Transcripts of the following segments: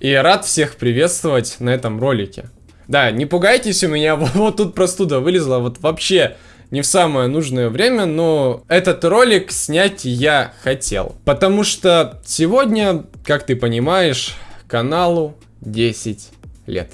И рад всех приветствовать на этом ролике. Да, не пугайтесь, у меня вот тут простуда вылезла, вот вообще не в самое нужное время, но этот ролик снять я хотел. Потому что сегодня, как ты понимаешь, каналу 10 лет.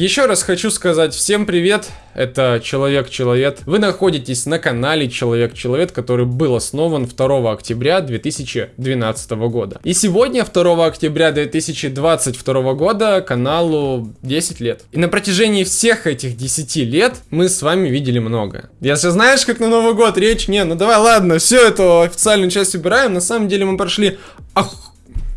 Еще раз хочу сказать всем привет, это Человек-Человек. Вы находитесь на канале Человек-Человек, который был основан 2 октября 2012 года. И сегодня, 2 октября 2022 года, каналу 10 лет. И на протяжении всех этих 10 лет мы с вами видели много. Если знаешь, как на Новый год речь, не, ну давай, ладно, все это официальную часть убираем, на самом деле мы прошли... Ах,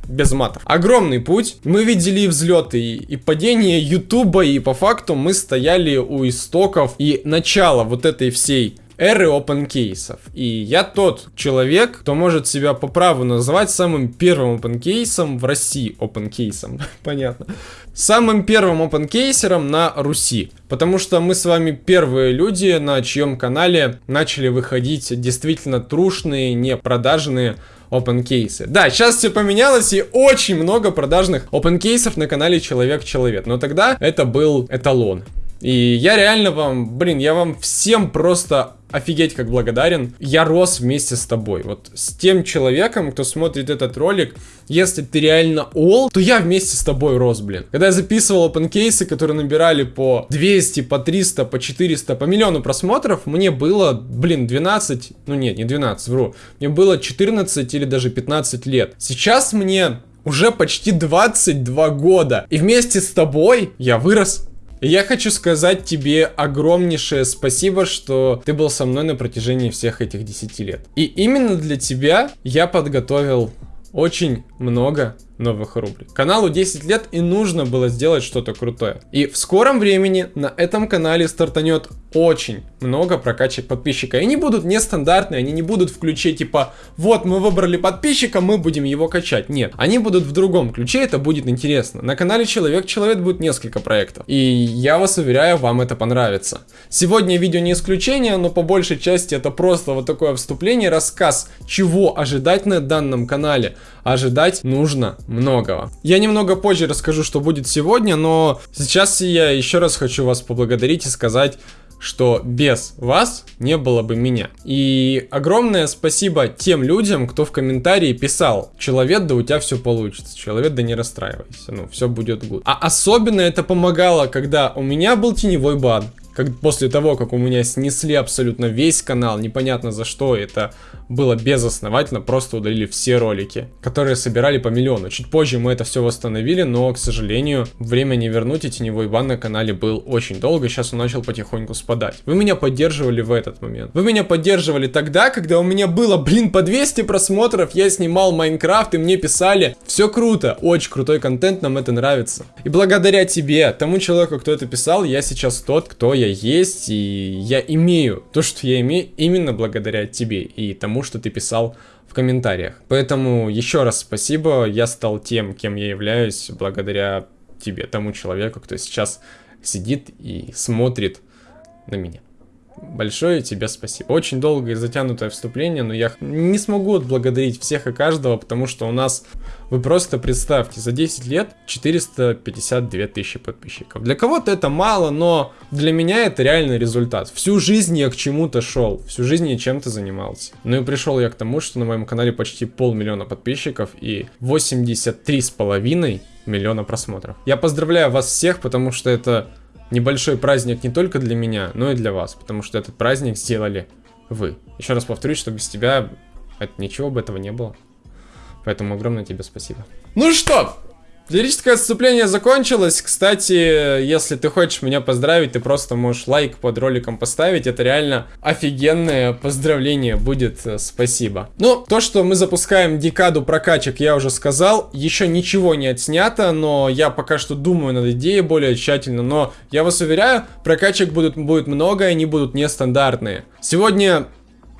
без матов. Огромный путь. Мы видели взлеты, и, падение Ютуба, и по факту мы стояли у истоков и начала вот этой всей эры open кейсов. И я тот человек, кто может себя по праву называть самым первым open кейсом в России. Open кейсом, понятно. Самым первым open кейсером на Руси. Потому что мы с вами первые люди, на чьем канале начали выходить действительно трушные, не продажные open кейсы. Да, сейчас все поменялось и очень много продажных open кейсов на канале Человек-Человек. Но тогда это был эталон. И я реально вам, блин, я вам всем просто офигеть как благодарен. Я рос вместе с тобой. Вот с тем человеком, кто смотрит этот ролик, если ты реально ол, то я вместе с тобой рос, блин. Когда я записывал опенкейсы, которые набирали по 200, по 300, по 400, по миллиону просмотров, мне было, блин, 12, ну нет, не 12, вру. Мне было 14 или даже 15 лет. Сейчас мне уже почти 22 года. И вместе с тобой я вырос я хочу сказать тебе огромнейшее спасибо, что ты был со мной на протяжении всех этих 10 лет. И именно для тебя я подготовил очень много новых рубрик. Каналу 10 лет и нужно было сделать что-то крутое. И в скором времени на этом канале стартанет очень много прокачек подписчика. И они будут нестандартные, они не будут в ключе типа, вот мы выбрали подписчика, мы будем его качать. Нет, они будут в другом ключе, это будет интересно. На канале Человек-Человек будет несколько проектов. И я вас уверяю, вам это понравится. Сегодня видео не исключение, но по большей части это просто вот такое вступление, рассказ, чего ожидать на данном канале. Ожидать нужно многого. Я немного позже расскажу, что будет сегодня, но сейчас я еще раз хочу вас поблагодарить и сказать, что без вас не было бы меня. И огромное спасибо тем людям, кто в комментарии писал, человек, да у тебя все получится, человек, да не расстраивайся, ну все будет good. А особенно это помогало, когда у меня был теневой бан, как после того, как у меня снесли абсолютно весь канал, непонятно за что, это было безосновательно, просто удалили все ролики, которые собирали по миллиону. Чуть позже мы это все восстановили, но, к сожалению, время не вернуть, и теневой бан на канале был очень долго, сейчас он начал потихоньку спадать. Вы меня поддерживали в этот момент. Вы меня поддерживали тогда, когда у меня было, блин, по 200 просмотров, я снимал Майнкрафт, и мне писали, все круто, очень крутой контент, нам это нравится. И благодаря тебе, тому человеку, кто это писал, я сейчас тот, кто я есть, и я имею то, что я имею, именно благодаря тебе и тому, что ты писал в комментариях. Поэтому еще раз спасибо, я стал тем, кем я являюсь, благодаря тебе, тому человеку, кто сейчас сидит и смотрит на меня. Большое тебе спасибо. Очень долгое и затянутое вступление, но я не смогу отблагодарить всех и каждого, потому что у нас, вы просто представьте, за 10 лет 452 тысячи подписчиков. Для кого-то это мало, но для меня это реальный результат. Всю жизнь я к чему-то шел, всю жизнь я чем-то занимался. Ну и пришел я к тому, что на моем канале почти полмиллиона подписчиков и 83 с половиной миллиона просмотров. Я поздравляю вас всех, потому что это небольшой праздник не только для меня, но и для вас, потому что этот праздник сделали вы. Еще раз повторюсь, что без тебя это, ничего бы этого не было. Поэтому огромное тебе спасибо. Ну что, Лирическое отступление закончилось. Кстати, если ты хочешь меня поздравить, ты просто можешь лайк под роликом поставить. Это реально офигенное поздравление будет. Э, спасибо. Ну, то, что мы запускаем декаду прокачек, я уже сказал. Еще ничего не отснято, но я пока что думаю над идеей более тщательно. Но я вас уверяю, прокачек будут, будет много, и они будут нестандартные. Сегодня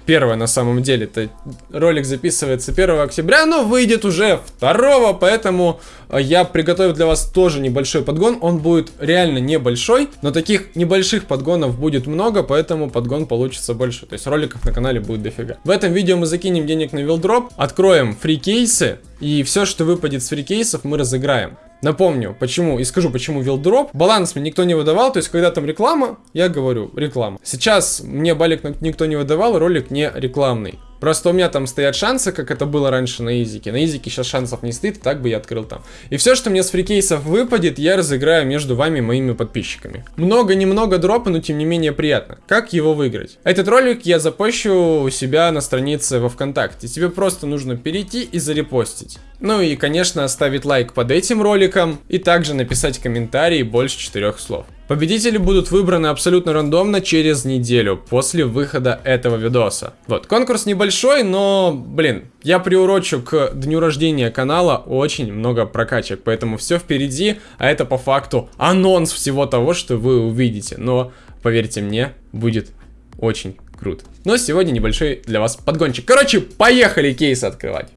первое на самом деле. Это ролик записывается 1 октября, но выйдет уже 2, поэтому э, я приготовил для вас тоже небольшой подгон. Он будет реально небольшой, но таких небольших подгонов будет много, поэтому подгон получится больше. То есть роликов на канале будет дофига. В этом видео мы закинем денег на вилдроп, откроем фрикейсы, и все, что выпадет с фрикейсов, мы разыграем. Напомню, почему, и скажу, почему вилдроп. Баланс мне никто не выдавал, то есть, когда там реклама, я говорю, реклама. Сейчас мне балик никто не выдавал, ролик не рекламный. Просто у меня там стоят шансы, как это было раньше на изике. На изике сейчас шансов не стоит, так бы я открыл там. И все, что мне с фрикейсов выпадет, я разыграю между вами моими подписчиками. Много-немного дропа, но тем не менее приятно. Как его выиграть? Этот ролик я запущу у себя на странице во Вконтакте. Тебе просто нужно перейти и зарепостить. Ну и, конечно, оставить лайк под этим роликом и также написать комментарий больше четырех слов. Победители будут выбраны абсолютно рандомно через неделю после выхода этого видоса. Вот, конкурс небольшой, но, блин, я приурочу к дню рождения канала очень много прокачек, поэтому все впереди, а это по факту анонс всего того, что вы увидите. Но, поверьте мне, будет очень круто. Но сегодня небольшой для вас подгончик. Короче, поехали кейсы открывать.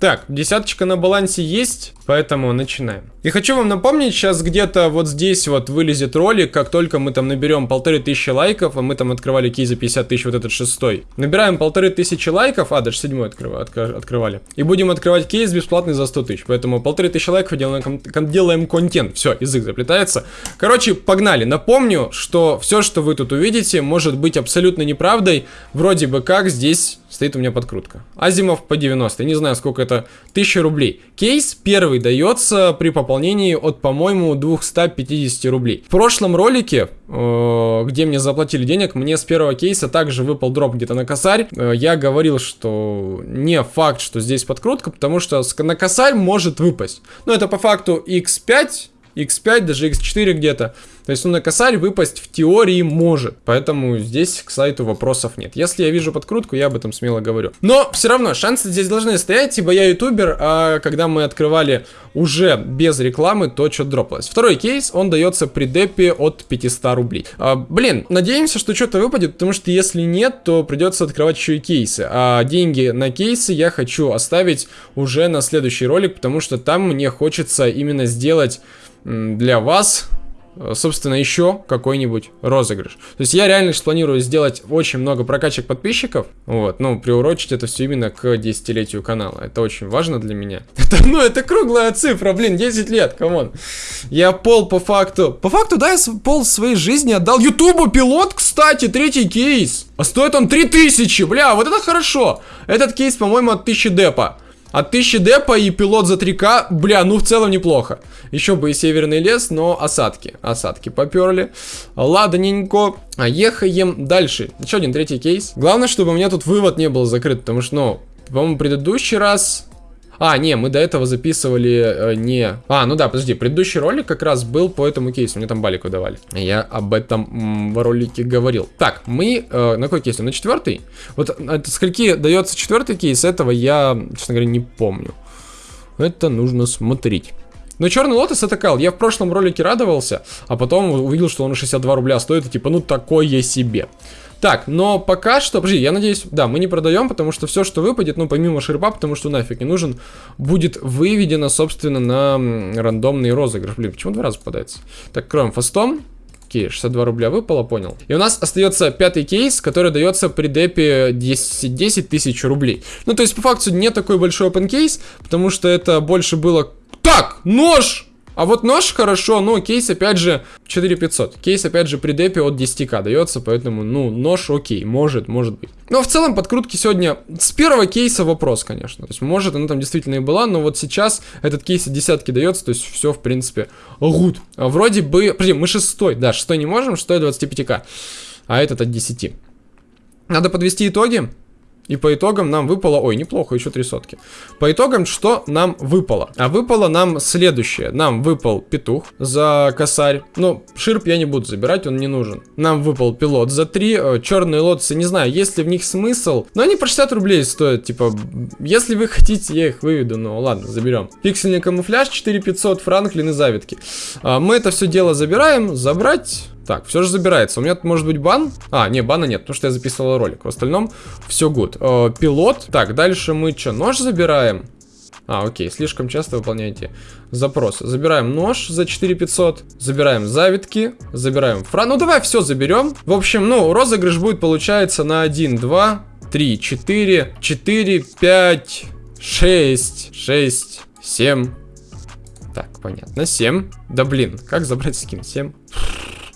Так, десяточка на балансе есть, поэтому начинаем. И хочу вам напомнить, сейчас где-то вот здесь вот вылезет ролик, как только мы там наберем полторы тысячи лайков, а мы там открывали кей за 50 тысяч, вот этот шестой. Набираем полторы тысячи лайков, а, даже седьмой открыв, открывали. И будем открывать кейс бесплатный за 100 тысяч. Поэтому полторы тысячи лайков делаем, делаем контент. Все, язык заплетается. Короче, погнали. Напомню, что все, что вы тут увидите, может быть абсолютно неправдой. Вроде бы как здесь стоит у меня подкрутка. Азимов по 90. Я не знаю, сколько это. 1000 рублей. Кейс первый дается при пополнении от, по-моему, 250 рублей. В прошлом ролике, э, где мне заплатили денег, мне с первого кейса также выпал дроп где-то на косарь. Э, я говорил, что не факт, что здесь подкрутка, потому что на косарь может выпасть. Но это по факту x5 x5, даже x4 где-то. То есть, ну, на косарь выпасть в теории может. Поэтому здесь к сайту вопросов нет. Если я вижу подкрутку, я об этом смело говорю. Но все равно шансы здесь должны стоять, ибо я ютубер, а когда мы открывали уже без рекламы, то что дропалось. Второй кейс, он дается при депе от 500 рублей. А, блин, надеемся, что что-то выпадет, потому что если нет, то придется открывать еще и кейсы. А деньги на кейсы я хочу оставить уже на следующий ролик, потому что там мне хочется именно сделать для вас собственно, еще какой-нибудь розыгрыш. То есть я реально планирую сделать очень много прокачек подписчиков, вот, ну, приурочить это все именно к десятилетию канала. Это очень важно для меня. Это, ну, это круглая цифра, блин, 10 лет, come on. Я пол по факту, по факту, да, я пол своей жизни отдал Ютубу пилот, кстати, третий кейс. А стоит он 3000, бля, вот это хорошо. Этот кейс, по-моему, от 1000 депа. От 1000 депа и пилот за 3к, бля, ну в целом неплохо. Еще бы и северный лес, но осадки. Осадки поперли. Ладненько. А ехаем дальше. Еще один третий кейс. Главное, чтобы у меня тут вывод не был закрыт, потому что, ну, по-моему, предыдущий раз а, не, мы до этого записывали э, не... А, ну да, подожди, предыдущий ролик как раз был по этому кейсу, мне там балик выдавали. Я об этом в ролике говорил. Так, мы... Э, на какой кейс? На четвертый? Вот от скольки дается четвертый кейс, этого я, честно говоря, не помню. Это нужно смотреть. Но черный лотос это кал. Я в прошлом ролике радовался, а потом увидел, что он 62 рубля стоит, и типа, ну такое себе. Так, но пока что, подожди, я надеюсь, да, мы не продаем, потому что все, что выпадет, ну, помимо шерпа, потому что нафиг не нужен, будет выведено, собственно, на рандомный розыгрыш. Блин, почему два раза попадается? Так, кроем фастом. Окей, 62 рубля выпало, понял. И у нас остается пятый кейс, который дается при депе 10, 10 тысяч рублей. Ну, то есть, по факту, не такой большой open кейс, потому что это больше было... Так, нож! А вот нож хорошо, но кейс опять же 4500. Кейс опять же при депе от 10к дается, поэтому, ну, нож окей, может, может быть. Но в целом подкрутки сегодня с первого кейса вопрос, конечно. То есть, может, она там действительно и была, но вот сейчас этот кейс от десятки дается, то есть все, в принципе, гуд. А вроде бы, подожди, мы шестой, да, шестой не можем, шестой 25к, а этот от 10. Надо подвести итоги. И по итогам нам выпало... Ой, неплохо, еще три сотки. По итогам, что нам выпало? А выпало нам следующее. Нам выпал петух за косарь. Ну, ширп я не буду забирать, он не нужен. Нам выпал пилот за 3. Э, черные лотосы, не знаю, есть ли в них смысл. Но они по 60 рублей стоят. Типа, если вы хотите, я их выведу. Ну, ладно, заберем. Пиксельный камуфляж 4500, Франклин и завитки. А, мы это все дело забираем. Забрать... Так, все же забирается. У меня может быть бан? А, не, бана нет, потому что я записывал ролик. В остальном все good. Э, пилот. Так, дальше мы что, нож забираем? А, окей, слишком часто выполняете запросы. Забираем нож за 4500, забираем завитки, забираем фра... Ну, давай все заберем. В общем, ну, розыгрыш будет, получается, на 1, 2, 3, 4, 4, 5, 6, 6, 7. Так, понятно, 7. Да блин, как забрать скин? 7.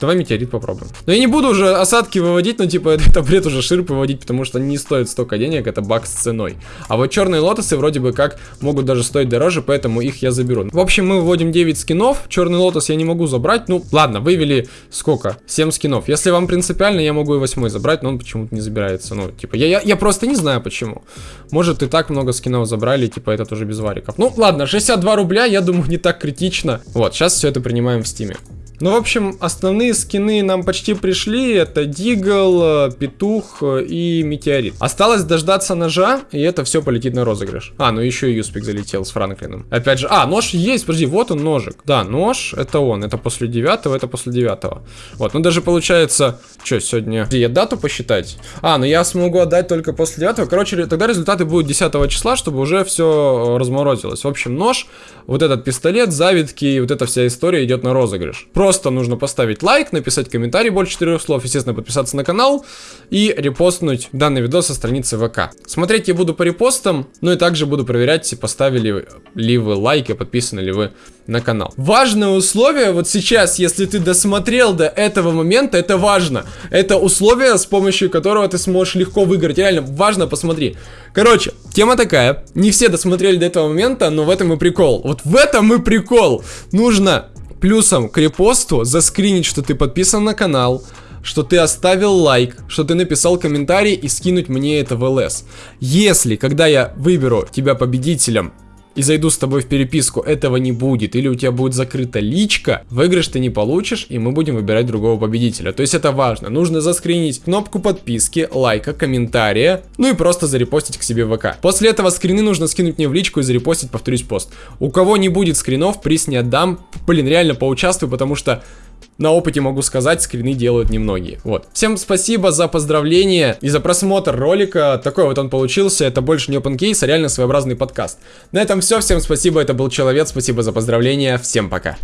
Давай метеорит попробуем. Но я не буду уже осадки выводить, но типа это бред уже ширп выводить, потому что они не стоят столько денег, это баг с ценой. А вот черные лотосы вроде бы как могут даже стоить дороже, поэтому их я заберу. В общем, мы выводим 9 скинов, черный лотос я не могу забрать. Ну, ладно, вывели сколько? 7 скинов. Если вам принципиально, я могу и 8 забрать, но он почему-то не забирается. Ну, типа, я, я, я просто не знаю почему. Может, и так много скинов забрали, типа, это тоже без вариков. Ну, ладно, 62 рубля, я думаю, не так критично. Вот, сейчас все это принимаем в стиме. Ну, в общем, основные скины нам почти пришли. Это Дигл, Петух и Метеорит. Осталось дождаться ножа, и это все полетит на розыгрыш. А, ну еще и Юспик залетел с Франклином. Опять же, а, нож есть, подожди, вот он ножик. Да, нож, это он, это после девятого, это после девятого. Вот, ну даже получается, что сегодня, я дату посчитать? А, ну я смогу отдать только после девятого. Короче, тогда результаты будут 10 числа, чтобы уже все разморозилось. В общем, нож, вот этот пистолет, завитки, вот эта вся история идет на розыгрыш. Просто Просто нужно поставить лайк, написать комментарий больше четырех слов, естественно, подписаться на канал и репостнуть данный видос со страницы ВК. Смотреть я буду по репостам, ну и также буду проверять, поставили ли вы лайк и подписаны ли вы на канал. Важное условие, вот сейчас, если ты досмотрел до этого момента, это важно. Это условие, с помощью которого ты сможешь легко выиграть. Реально, важно, посмотри. Короче, тема такая. Не все досмотрели до этого момента, но в этом и прикол. Вот в этом и прикол. Нужно плюсом к репосту заскринить, что ты подписан на канал, что ты оставил лайк, что ты написал комментарий и скинуть мне это в ЛС. Если, когда я выберу тебя победителем, и зайду с тобой в переписку, этого не будет, или у тебя будет закрыта личка, выигрыш ты не получишь, и мы будем выбирать другого победителя. То есть это важно. Нужно заскринить кнопку подписки, лайка, комментария, ну и просто зарепостить к себе в ВК. После этого скрины нужно скинуть мне в личку и зарепостить, повторюсь, пост. У кого не будет скринов, приз не отдам. Блин, реально поучаствую, потому что на опыте могу сказать, скрины делают немногие. Вот. Всем спасибо за поздравления и за просмотр ролика. Такой вот он получился. Это больше не open case, а реально своеобразный подкаст. На этом все. Всем спасибо. Это был Человек. Спасибо за поздравления. Всем пока.